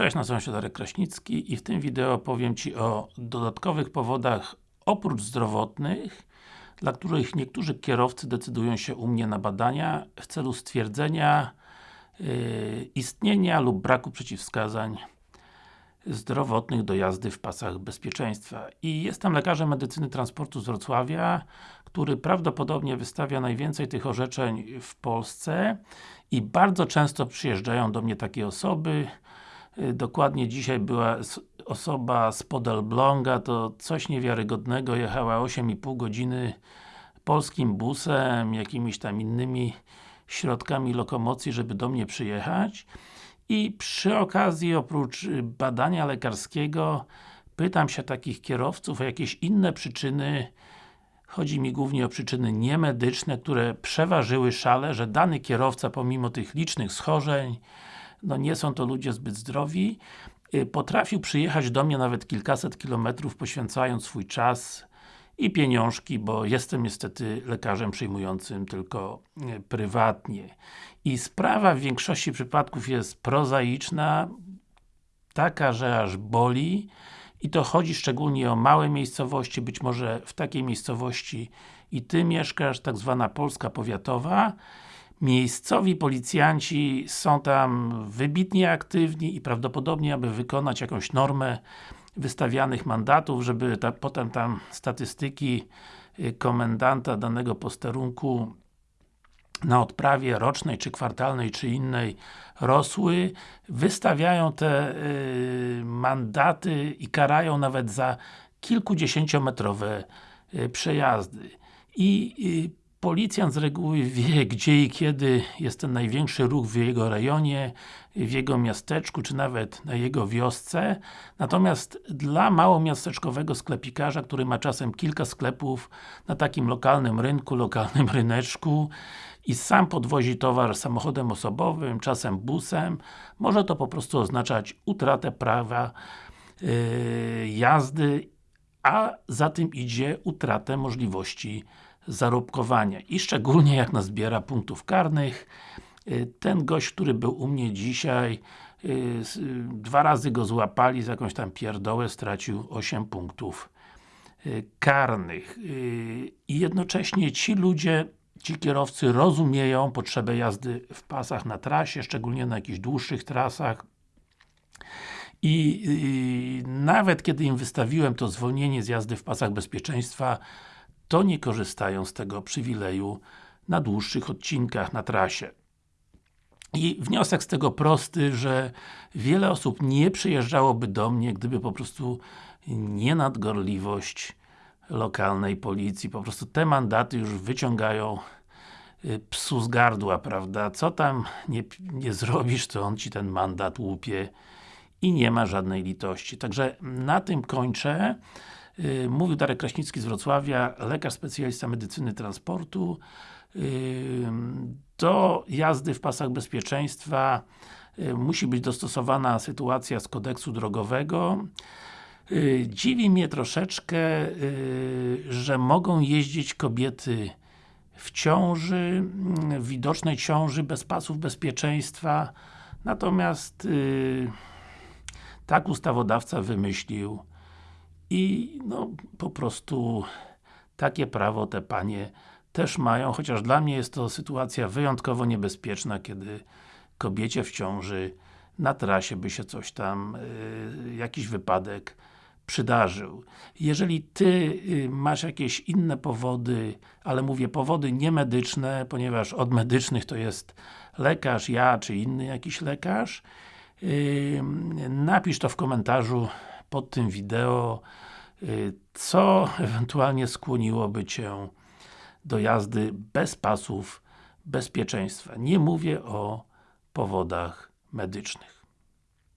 Cześć, nazywam się Darek Kraśnicki i w tym wideo powiem Ci o dodatkowych powodach oprócz zdrowotnych, dla których niektórzy kierowcy decydują się u mnie na badania w celu stwierdzenia yy, istnienia lub braku przeciwwskazań zdrowotnych do jazdy w pasach bezpieczeństwa. I jestem lekarzem medycyny transportu z Wrocławia, który prawdopodobnie wystawia najwięcej tych orzeczeń w Polsce i bardzo często przyjeżdżają do mnie takie osoby, dokładnie dzisiaj była osoba z Podelbląga, to coś niewiarygodnego, jechała 8,5 godziny polskim busem, jakimiś tam innymi środkami lokomocji, żeby do mnie przyjechać. I przy okazji, oprócz y, badania lekarskiego pytam się takich kierowców o jakieś inne przyczyny. Chodzi mi głównie o przyczyny niemedyczne, które przeważyły szale, że dany kierowca pomimo tych licznych schorzeń, no nie są to ludzie zbyt zdrowi, y, potrafił przyjechać do mnie nawet kilkaset kilometrów, poświęcając swój czas i pieniążki, bo jestem niestety lekarzem przyjmującym tylko y, prywatnie. I sprawa w większości przypadków jest prozaiczna, taka, że aż boli. I to chodzi szczególnie o małe miejscowości, być może w takiej miejscowości i Ty mieszkasz, tak zwana Polska Powiatowa Miejscowi policjanci są tam wybitnie aktywni i prawdopodobnie, aby wykonać jakąś normę wystawianych mandatów, żeby ta, potem tam statystyki y, komendanta danego posterunku na odprawie rocznej, czy kwartalnej, czy innej rosły, wystawiają te y, mandaty i karają nawet za kilkudziesięciometrowe y, przejazdy. I y, Policjant z reguły wie, gdzie i kiedy jest ten największy ruch w jego rejonie, w jego miasteczku, czy nawet na jego wiosce. Natomiast dla małomiasteczkowego sklepikarza, który ma czasem kilka sklepów na takim lokalnym rynku, lokalnym ryneczku i sam podwozi towar samochodem osobowym, czasem busem, może to po prostu oznaczać utratę prawa yy, jazdy, a za tym idzie utratę możliwości zarobkowania i szczególnie jak nazbiera punktów karnych. Y, ten gość, który był u mnie dzisiaj y, dwa razy go złapali za jakąś tam pierdołę, stracił 8 punktów y, karnych. I jednocześnie ci ludzie ci kierowcy rozumieją potrzebę jazdy w pasach na trasie, szczególnie na jakichś dłuższych trasach. I, i nawet kiedy im wystawiłem to zwolnienie z jazdy w pasach bezpieczeństwa to nie korzystają z tego przywileju na dłuższych odcinkach na trasie. I wniosek z tego prosty, że wiele osób nie przyjeżdżałoby do mnie, gdyby po prostu nie nadgorliwość lokalnej policji. Po prostu te mandaty już wyciągają y, psu z gardła, prawda? Co tam nie, nie zrobisz, to on Ci ten mandat łupie i nie ma żadnej litości. Także na tym kończę. Y, mówił Darek Kraśnicki z Wrocławia, lekarz specjalista medycyny transportu. Y, do jazdy w pasach bezpieczeństwa y, musi być dostosowana sytuacja z kodeksu drogowego. Dziwi mnie troszeczkę, że mogą jeździć kobiety w ciąży, w widocznej ciąży, bez pasów bezpieczeństwa. Natomiast tak ustawodawca wymyślił i no, po prostu takie prawo te panie też mają, chociaż dla mnie jest to sytuacja wyjątkowo niebezpieczna, kiedy kobiecie w ciąży na trasie by się coś tam, yy, jakiś wypadek przydarzył. Jeżeli Ty yy, masz jakieś inne powody, ale mówię powody niemedyczne, ponieważ od medycznych to jest lekarz, ja, czy inny jakiś lekarz, yy, napisz to w komentarzu pod tym wideo, y, co ewentualnie skłoniłoby Cię do jazdy bez pasów bezpieczeństwa. Nie mówię o powodach medycznych.